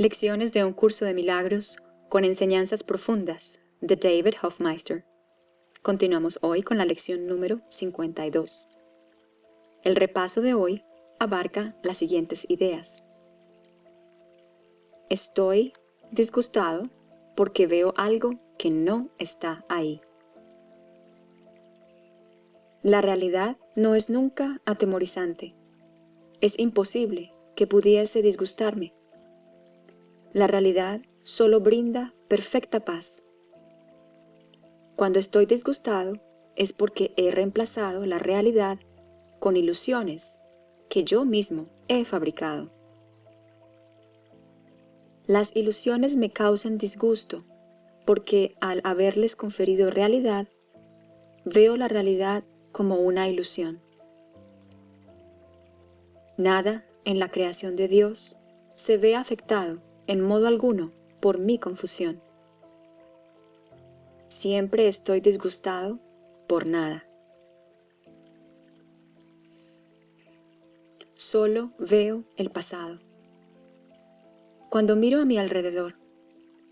Lecciones de un curso de milagros con enseñanzas profundas de David Hofmeister. Continuamos hoy con la lección número 52. El repaso de hoy abarca las siguientes ideas. Estoy disgustado porque veo algo que no está ahí. La realidad no es nunca atemorizante. Es imposible que pudiese disgustarme. La realidad solo brinda perfecta paz. Cuando estoy disgustado es porque he reemplazado la realidad con ilusiones que yo mismo he fabricado. Las ilusiones me causan disgusto porque al haberles conferido realidad, veo la realidad como una ilusión. Nada en la creación de Dios se ve afectado en modo alguno por mi confusión. Siempre estoy disgustado por nada. Solo veo el pasado. Cuando miro a mi alrededor,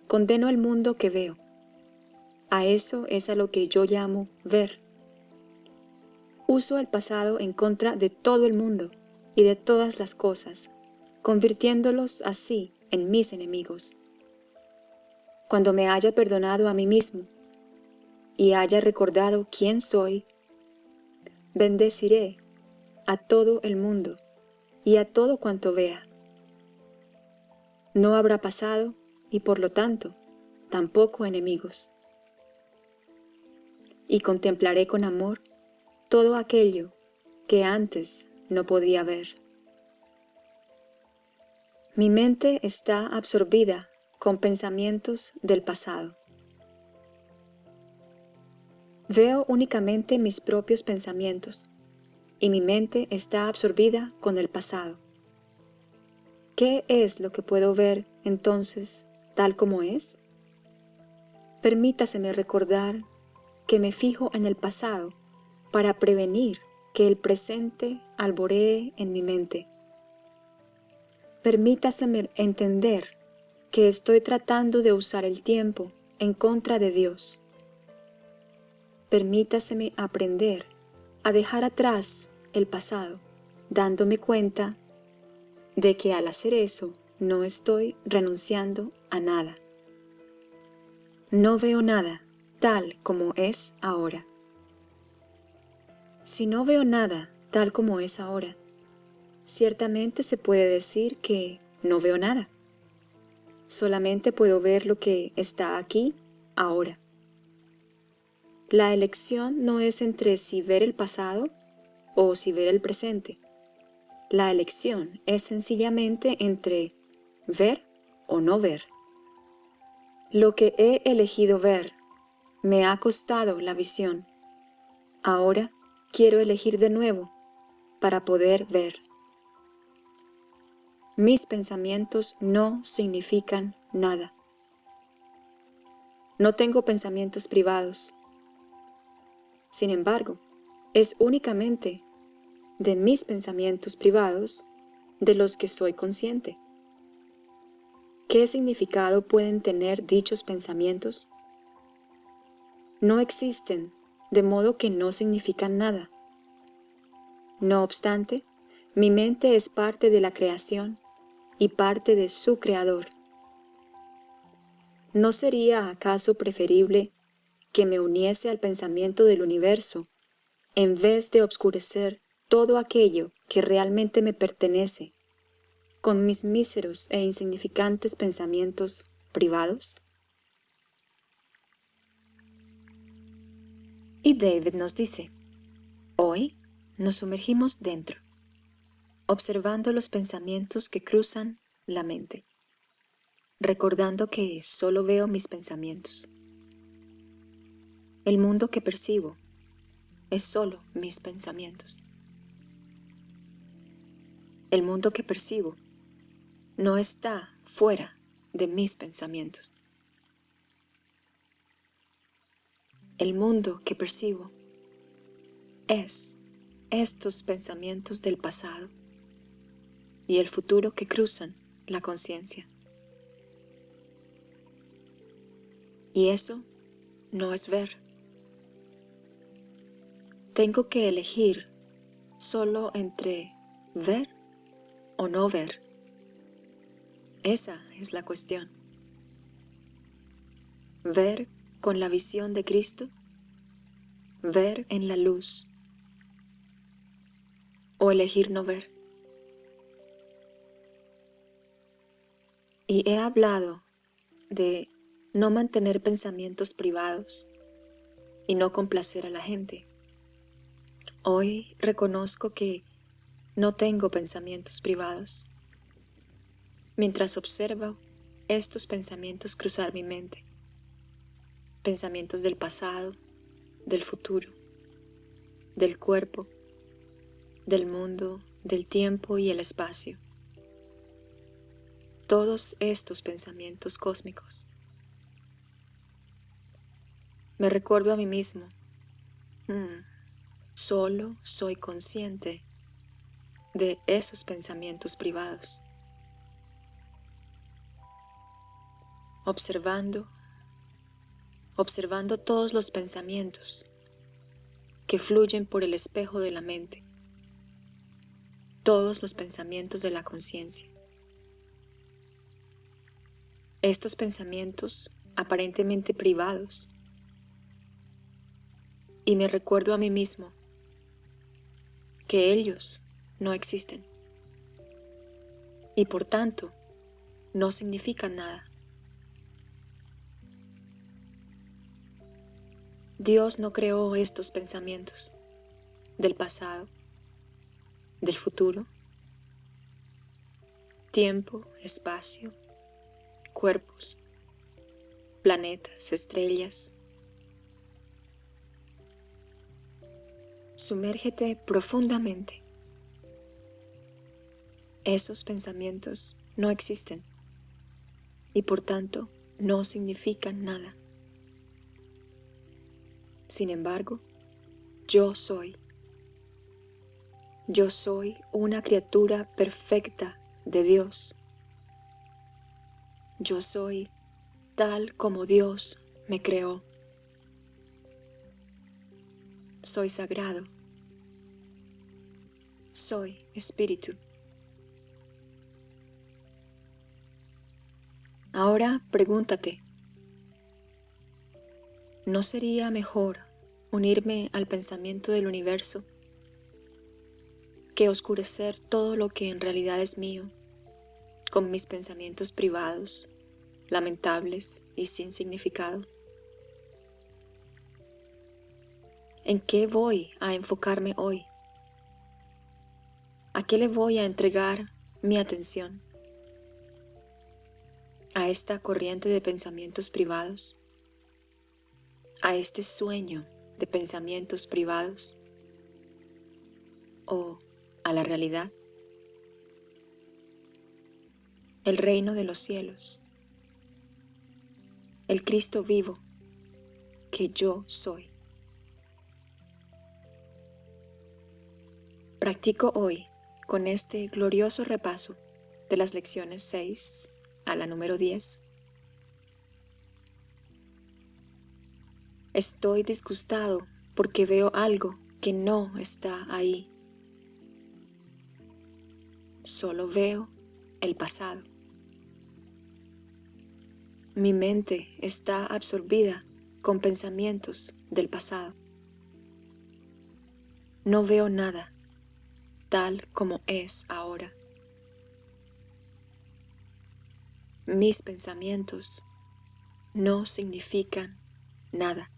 condeno el mundo que veo. A eso es a lo que yo llamo ver. Uso el pasado en contra de todo el mundo y de todas las cosas, convirtiéndolos así en mis enemigos. Cuando me haya perdonado a mí mismo y haya recordado quién soy, bendeciré a todo el mundo y a todo cuanto vea. No habrá pasado y por lo tanto tampoco enemigos. Y contemplaré con amor todo aquello que antes no podía ver. Mi mente está absorbida con pensamientos del pasado. Veo únicamente mis propios pensamientos y mi mente está absorbida con el pasado. ¿Qué es lo que puedo ver entonces tal como es? Permítaseme recordar que me fijo en el pasado para prevenir que el presente alboree en mi mente permítaseme entender que estoy tratando de usar el tiempo en contra de Dios. Permítaseme aprender a dejar atrás el pasado, dándome cuenta de que al hacer eso no estoy renunciando a nada. No veo nada tal como es ahora. Si no veo nada tal como es ahora, ciertamente se puede decir que no veo nada. Solamente puedo ver lo que está aquí, ahora. La elección no es entre si ver el pasado o si ver el presente. La elección es sencillamente entre ver o no ver. Lo que he elegido ver me ha costado la visión. Ahora quiero elegir de nuevo para poder ver. Mis pensamientos no significan nada. No tengo pensamientos privados. Sin embargo, es únicamente de mis pensamientos privados de los que soy consciente. ¿Qué significado pueden tener dichos pensamientos? No existen, de modo que no significan nada. No obstante, mi mente es parte de la creación y parte de su Creador. ¿No sería acaso preferible que me uniese al pensamiento del universo en vez de obscurecer todo aquello que realmente me pertenece con mis míseros e insignificantes pensamientos privados? Y David nos dice, hoy nos sumergimos dentro observando los pensamientos que cruzan la mente, recordando que solo veo mis pensamientos. El mundo que percibo es solo mis pensamientos. El mundo que percibo no está fuera de mis pensamientos. El mundo que percibo es estos pensamientos del pasado y el futuro que cruzan la conciencia. Y eso no es ver. Tengo que elegir solo entre ver o no ver. Esa es la cuestión. Ver con la visión de Cristo, ver en la luz o elegir no ver. Y he hablado de no mantener pensamientos privados y no complacer a la gente. Hoy reconozco que no tengo pensamientos privados. Mientras observo estos pensamientos cruzar mi mente, pensamientos del pasado, del futuro, del cuerpo, del mundo, del tiempo y el espacio. Todos estos pensamientos cósmicos. Me recuerdo a mí mismo. Hmm, Solo soy consciente de esos pensamientos privados. Observando, observando todos los pensamientos que fluyen por el espejo de la mente, todos los pensamientos de la conciencia. Estos pensamientos aparentemente privados. Y me recuerdo a mí mismo que ellos no existen. Y por tanto no significan nada. Dios no creó estos pensamientos del pasado, del futuro, tiempo, espacio, cuerpos, planetas, estrellas, Sumérgete profundamente. Esos pensamientos no existen y por tanto no significan nada. Sin embargo, yo soy. Yo soy una criatura perfecta de Dios. Yo soy tal como Dios me creó. Soy sagrado, soy espíritu. Ahora pregúntate, ¿no sería mejor unirme al pensamiento del universo que oscurecer todo lo que en realidad es mío con mis pensamientos privados, lamentables y sin significado? ¿En qué voy a enfocarme hoy? ¿A qué le voy a entregar mi atención? ¿A esta corriente de pensamientos privados? ¿A este sueño de pensamientos privados? ¿O a la realidad? El reino de los cielos. El Cristo vivo que yo soy. Practico hoy con este glorioso repaso de las lecciones 6 a la número 10. Estoy disgustado porque veo algo que no está ahí. Solo veo el pasado. Mi mente está absorbida con pensamientos del pasado. No veo nada tal como es ahora. Mis pensamientos no significan nada.